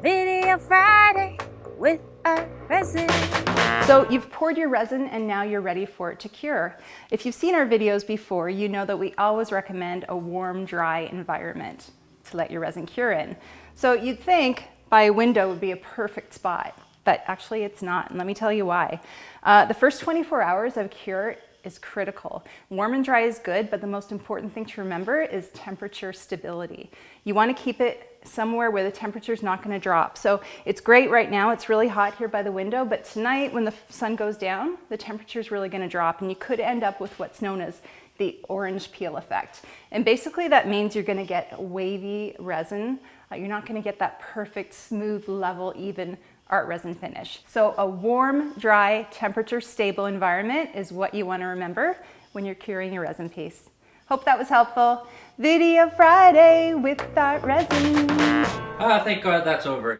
Video Friday with Art Resin. So you've poured your resin and now you're ready for it to cure. If you've seen our videos before, you know that we always recommend a warm, dry environment to let your resin cure in. So you'd think by a window would be a perfect spot, but actually it's not, and let me tell you why. Uh, the first 24 hours of cure is critical. Warm and dry is good, but the most important thing to remember is temperature stability. You wanna keep it somewhere where the temperature is not gonna drop. So it's great right now, it's really hot here by the window, but tonight when the sun goes down, the temperature is really gonna drop and you could end up with what's known as the orange peel effect. And basically that means you're gonna get wavy resin. Uh, you're not gonna get that perfect, smooth, level, even art resin finish. So a warm, dry, temperature stable environment is what you wanna remember when you're curing your resin piece. Hope that was helpful. Video Friday with Art Resin. Ah, thank God that's over.